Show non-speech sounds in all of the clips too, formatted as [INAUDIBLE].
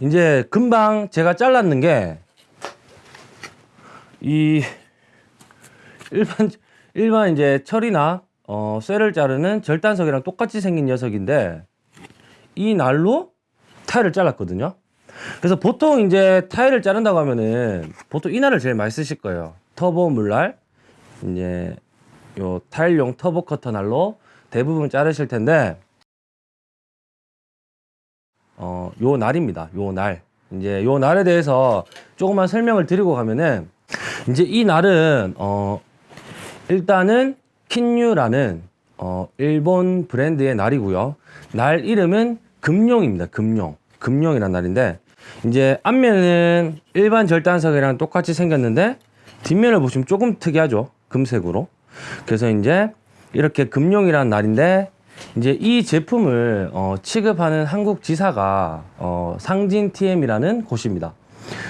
이제 금방 제가 잘랐는 게 이 일반 일반 이제 철이나 어 쇠를 자르는 절단석이랑 똑같이 생긴 녀석인데 이 날로 타일을 잘랐거든요. 그래서 보통 이제 타일을 자른다고 하면은 보통 이 날을 제일 많이 쓰실 거예요. 터보 물날 이제 요 타일용 터보 커터 날로 대부분 자르실 텐데 어, 요 날입니다. 요 날. 이제 요 날에 대해서 조금만 설명을 드리고 가면은 [LAUGHS] 이제 이 날은 어 일단은 킨유라는 어 일본 브랜드의 날이고요. 날 이름은 금룡입니다. 금룡. 금룡이란 날인데 이제 앞면은 일반 절단석이랑 똑같이 생겼는데 뒷면을 보시면 조금 특이하죠. 금색으로. 그래서 이제 이렇게 금룡이란 날인데 이제 이 제품을 어, 취급하는 한국 지사가 어, 상진 TM이라는 곳입니다.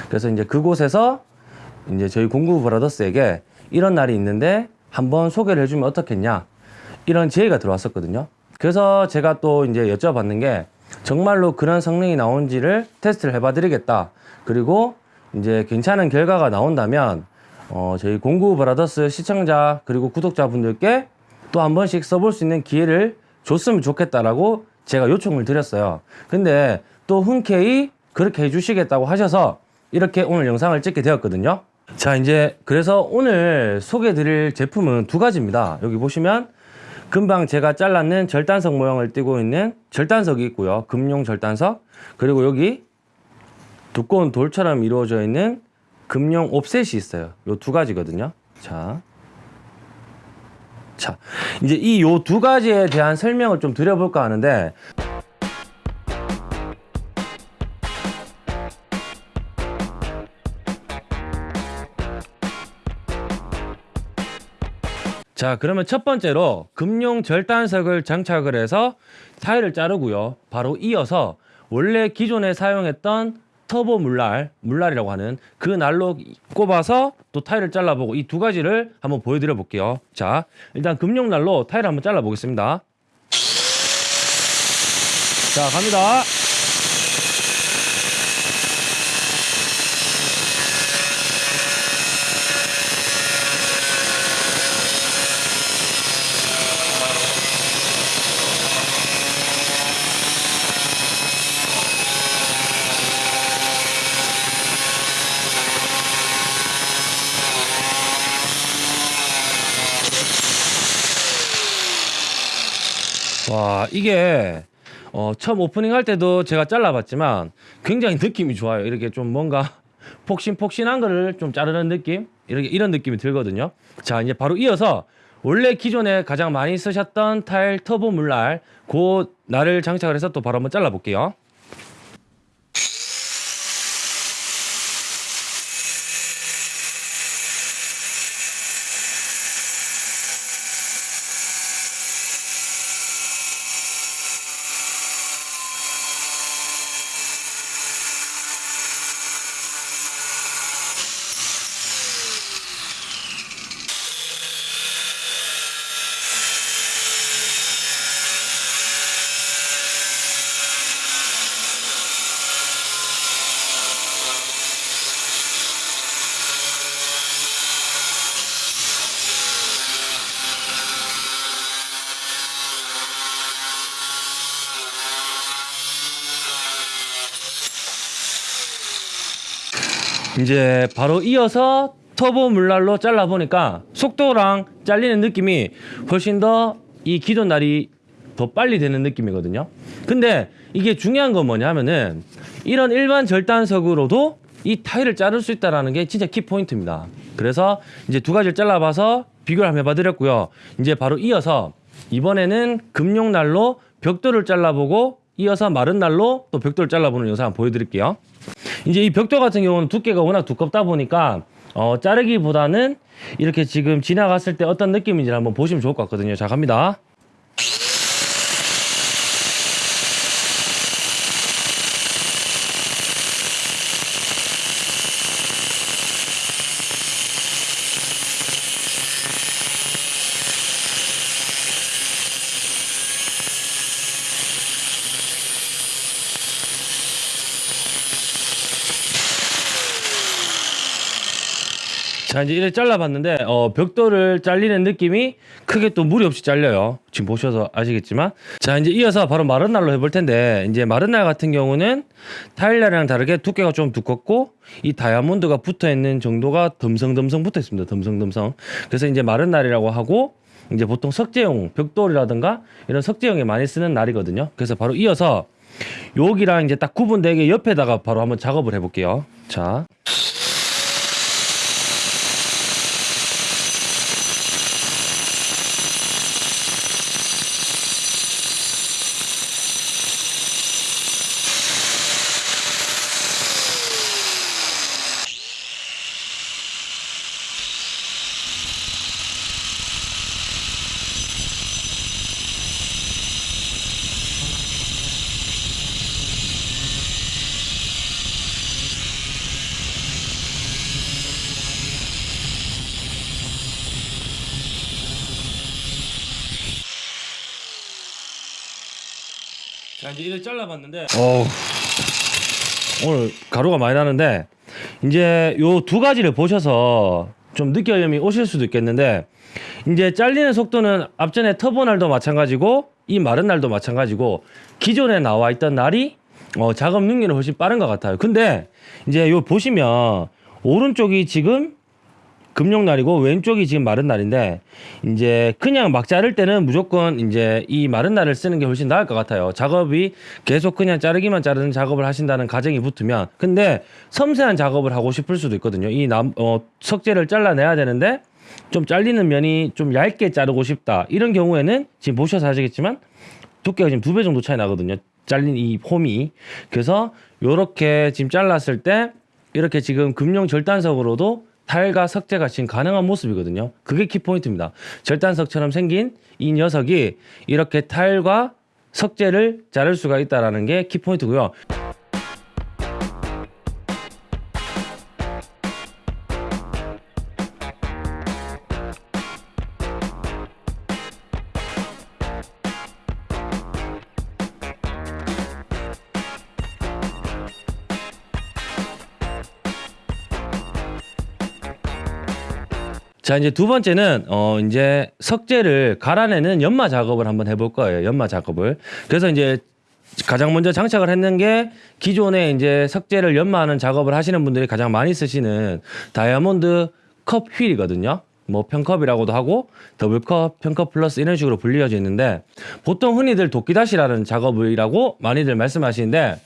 그래서 이제 그곳에서 이제 저희 공구 브라더스에게 이런 날이 있는데 한번 소개를 해주면 어떻겠냐 이런 제의가 들어왔었거든요. 그래서 제가 또 이제 여쭤봤는 게 정말로 그런 성능이 나온지를 테스트를 해봐드리겠다. 그리고 이제 괜찮은 결과가 나온다면 어, 저희 공구 브라더스 시청자 그리고 구독자분들께 또 한 번씩 써볼 수 있는 기회를 줬으면 좋겠다라고 제가 요청을 드렸어요. 근데 또 흔쾌히 그렇게 해주시겠다고 하셔서 이렇게 오늘 영상을 찍게 되었거든요. 자, 이제 그래서 오늘 소개해 드릴 제품은 두 가지입니다. 여기 보시면 금방 제가 잘랐는 절단석 모양을 띠고 있는 절단석이 있고요. 금용 절단석. 그리고 여기 두꺼운 돌처럼 이루어져 있는 금용 옵셋이 있어요. 요 두 가지거든요. 자. 자, 이제 이 요 두 가지에 대한 설명을 좀 드려볼까 하는데 자, 그러면 첫 번째로 금용 절단석을 장착을 해서 타일을 자르고요. 바로 이어서 원래 기존에 사용했던 터보 물날, 물날이라고 하는 그 날로 꼽아서 또 타일을 잘라보고 이 두 가지를 한번 보여드려 볼게요. 자, 일단 금용 날로 타일을 한번 잘라 보겠습니다. 자, 갑니다. 와 이게 어, 처음 오프닝 할 때도 제가 잘라봤지만 굉장히 느낌이 좋아요. 이렇게 좀 뭔가 [LAUGHS] 폭신폭신한 거를 좀 자르는 느낌 이렇게 이런 느낌이 들거든요. 자 이제 바로 이어서 원래 기존에 가장 많이 쓰셨던 타일 터보 물날 그 날을 장착을 해서 또 바로 한번 잘라볼게요. 이제 바로 이어서 터보 물날로 잘라 보니까 속도랑 잘리는 느낌이 훨씬 더 이 기존 날이 더 빨리 되는 느낌이거든요. 근데 이게 중요한 건 뭐냐 하면은 이런 일반 절단석으로도 이 타일을 자를 수 있다라는 게 진짜 키 포인트입니다. 그래서 이제 두 가지를 잘라봐서 비교를 한번 해봐 드렸고요. 이제 바로 이어서 이번에는 금용 날로 벽돌을 잘라보고 이어서 마른 날로 또 벽돌을 잘라보는 영상 보여드릴게요. 이제 이 벽돌 같은 경우는 두께가 워낙 두껍다 보니까 어, 자르기보다는 이렇게 지금 지나갔을 때 어떤 느낌인지 한번 보시면 좋을 것 같거든요. 자, 갑니다. 자 이제 이렇게 잘라봤는데 어, 벽돌을 잘리는 느낌이 크게 또 무리 없이 잘려요. 지금 보셔서 아시겠지만 자 이제 이어서 바로 마른 날로 해볼 텐데 이제 마른 날 같은 경우는 타일날이랑 다르게 두께가 좀 두껍고 이 다이아몬드가 붙어 있는 정도가 덤성덤성 붙어 있습니다. 덤성덤성. 그래서 이제 마른 날이라고 하고 이제 보통 석재용 벽돌이라든가 이런 석재용에 많이 쓰는 날이거든요. 그래서 바로 이어서 여기랑 이제 딱 구분되게 옆에다가 바로 한번 작업을 해볼게요. 자. 자 이제 이를 잘라봤는데 어 오늘 가루가 많이 나는데 이제 요 두 가지를 보셔서 좀 느껴움이 오실 수도 있겠는데 이제 잘리는 속도는 앞전에 터보 날도 마찬가지고 이 마른 날도 마찬가지고 기존에 나와 있던 날이 어, 작업 능률이 훨씬 빠른 것 같아요. 근데 이제 요 보시면 오른쪽이 지금 금용 날이고 왼쪽이 지금 마른 날인데 이제 그냥 막 자를 때는 무조건 이제 이 마른 날을 쓰는 게 훨씬 나을 것 같아요. 작업이 계속 그냥 자르기만 자르는 작업을 하신다는 가정이 붙으면 근데 섬세한 작업을 하고 싶을 수도 있거든요. 이 남, 어, 석재를 잘라내야 되는데 좀 잘리는 면이 좀 얇게 자르고 싶다. 이런 경우에는 지금 보셔서 아시겠지만 두께가 지금 두 배 정도 차이 나거든요. 잘린 이 폼이. 그래서 요렇게 지금 잘랐을 때 이렇게 지금 금용 절단석으로도 타일과 석재가 지금 가능한 모습이거든요. 그게 키포인트입니다. 절단석처럼 생긴 이 녀석이 이렇게 타일과 석재를 자를 수가 있다는 게 키포인트고요. 자 이제 두 번째는 어 이제 석재를 갈아내는 연마 작업을 한번 해볼 거예요. 연마 작업을. 그래서 이제 가장 먼저 장착을 했는 게 기존에 이제 석재를 연마하는 작업을 하시는 분들이 가장 많이 쓰시는 다이아몬드 컵 휠이거든요. 뭐 평컵이라고도 하고 더블컵, 평컵 플러스 이런 식으로 불리어져 있는데 보통 흔히들 도끼다시라는 작업이라고 많이들 말씀하시는데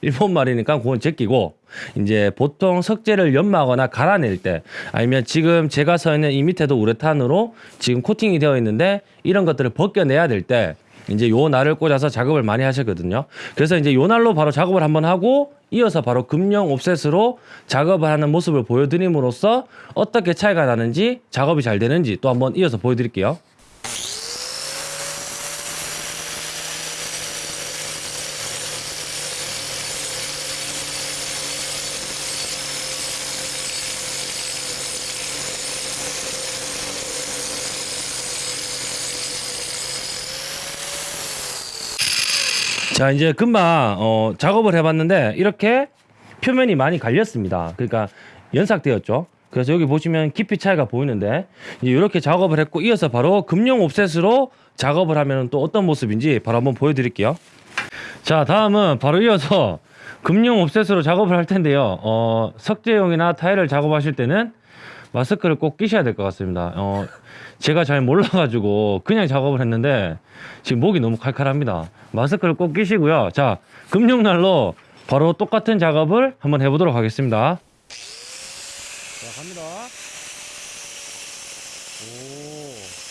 일본 말이니까 그건 제끼고 이제 보통 석재를 연마하거나 갈아낼 때 아니면 지금 제가 서 있는 이 밑에도 우레탄으로 지금 코팅이 되어 있는데 이런 것들을 벗겨내야 될 때 이제 요 날을 꽂아서 작업을 많이 하셨거든요. 그래서 이제 요 날로 바로 작업을 한번 하고 이어서 바로 금형 옵셋으로 작업을 하는 모습을 보여드림으로써 어떻게 차이가 나는지 작업이 잘 되는지 또 한번 이어서 보여드릴게요. 자 이제 금방 어, 작업을 해봤는데 이렇게 표면이 많이 갈렸습니다. 그러니까 연삭되었죠. 그래서 여기 보시면 깊이 차이가 보이는데 이렇게 작업을 했고 이어서 바로 금용 옵셋으로 작업을 하면 또 어떤 모습인지 바로 한번 보여드릴게요. 자 다음은 바로 이어서 금용 옵셋으로 작업을 할 텐데요. 어, 석재용이나 타일을 작업하실 때는 마스크를 꼭 끼셔야 될 것 같습니다. 어, 제가 잘 몰라가지고 그냥 작업을 했는데 지금 목이 너무 칼칼합니다. 마스크를 꼭 끼시고요. 자, 금융날로 바로 똑같은 작업을 한번 해보도록 하겠습니다. 자, 갑니다. 오.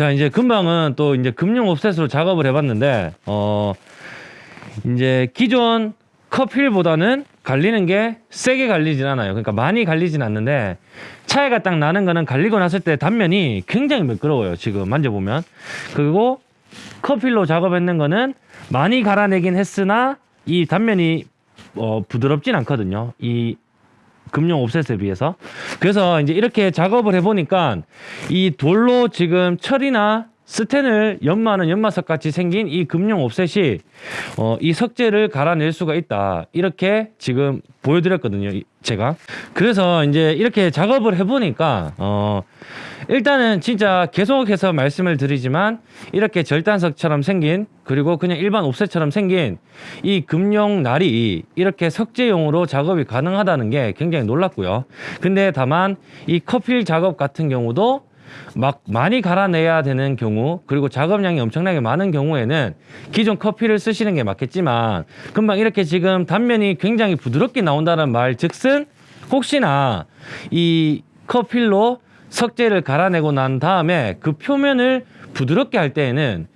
자, 이제 금방은 또 이제 금융 옵셋으로 작업을 해봤는데, 어, 이제 기존 커필보다는 갈리는 게 세게 갈리진 않아요. 그러니까 많이 갈리진 않는데, 차이가 딱 나는 거는 갈리고 났을 때 단면이 굉장히 매끄러워요. 지금 만져보면. 그리고 커필로 작업했는 거는 많이 갈아내긴 했으나, 이 단면이 어, 부드럽진 않거든요. 이 금융 옵셋에 비해서. 그래서 이제 이렇게 작업을 해보니까 이 돌로 지금 철이나 스텐을 연마하는 연마석 같이 생긴 이 금융 옵셋이 어, 이 석재를 갈아낼 수가 있다. 이렇게 지금 보여드렸거든요. 이- 제가. 그래서 이제 이렇게 작업을 해보니까 어, 일단은 진짜 계속해서 말씀을 드리지만 이렇게 절단석처럼 생긴 그리고 그냥 일반 옵셋처럼 생긴 이 금용 날이 이렇게 석재용으로 작업이 가능하다는 게 굉장히 놀랐고요. 근데 다만 이 커필 작업 같은 경우도 막 많이 갈아내야 되는 경우 그리고 작업량이 엄청나게 많은 경우에는 기존 커피를 쓰시는 게 맞겠지만 금방 이렇게 지금 단면이 굉장히 부드럽게 나온다는 말 즉슨 혹시나 이 커필로 석재를 갈아내고 난 다음에 그 표면을 부드럽게 할 때에는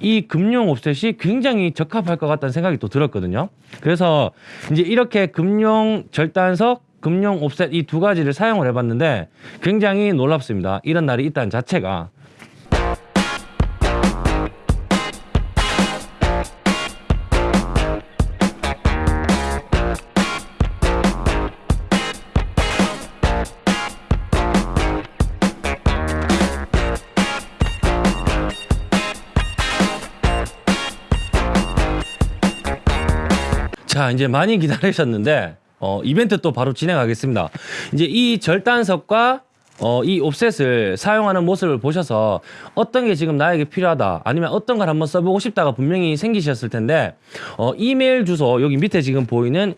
이 금용 옵셋이 굉장히 적합할 것 같다는 생각이 또 들었거든요. 그래서 이제 이렇게 금용 절단석, 금용 옵셋 이 두 가지를 사용을 해봤는데 굉장히 놀랍습니다. 이런 날이 있다는 자체가. 자, 이제 많이 기다리셨는데, 어, 이벤트 또 바로 진행하겠습니다. 이제 이 절단석과 어, 이 옵셋을 사용하는 모습을 보셔서 어떤 게 지금 나에게 필요하다 아니면 어떤 걸 한번 써보고 싶다가 분명히 생기셨을 텐데 어, 이메일 주소 여기 밑에 지금 보이는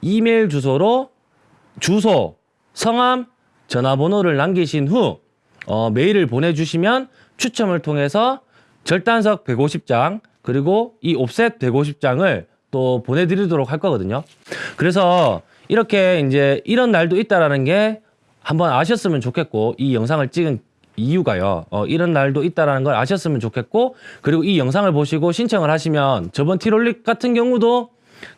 이메일 주소로 주소, 성함, 전화번호를 남기신 후 어, 메일을 보내주시면 추첨을 통해서 절단석 150장 그리고 이 옵셋 150장을 또 보내드리도록 할 거거든요. 그래서 이렇게 이제 이런 날도 있다라는 게 한번 아셨으면 좋겠고 이 영상을 찍은 이유가요. 어, 이런 날도 있다라는 걸 아셨으면 좋겠고 그리고 이 영상을 보시고 신청을 하시면 저번 티롤릭 같은 경우도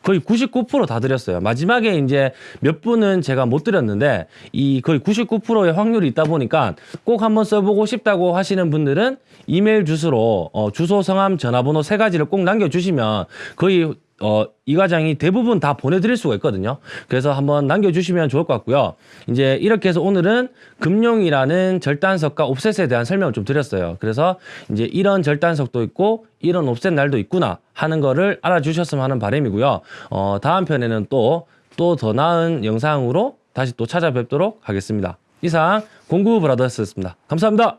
거의 99%다 드렸어요. 마지막에 이제 몇 분은 제가 못 드렸는데 이 거의 99%의 확률이 있다 보니까 꼭 한번 써보고 싶다고 하시는 분들은 이메일 주소로 어, 주소, 성함, 전화번호 세 가지를 꼭 남겨주시면 거의 어, 이 과장이 대부분 다 보내드릴 수가 있거든요. 그래서 한번 남겨주시면 좋을 것 같고요. 이제 이렇게 해서 오늘은 금룡이라는 절단석과 옵셋에 대한 설명을 좀 드렸어요. 그래서 이제 이런 절단석도 있고 이런 옵셋 날도 있구나 하는 거를 알아주셨으면 하는 바람이고요. 어, 다음 편에는 또 또 더 나은 영상으로 다시 또 찾아뵙도록 하겠습니다. 이상 공구 브라더스였습니다. 감사합니다.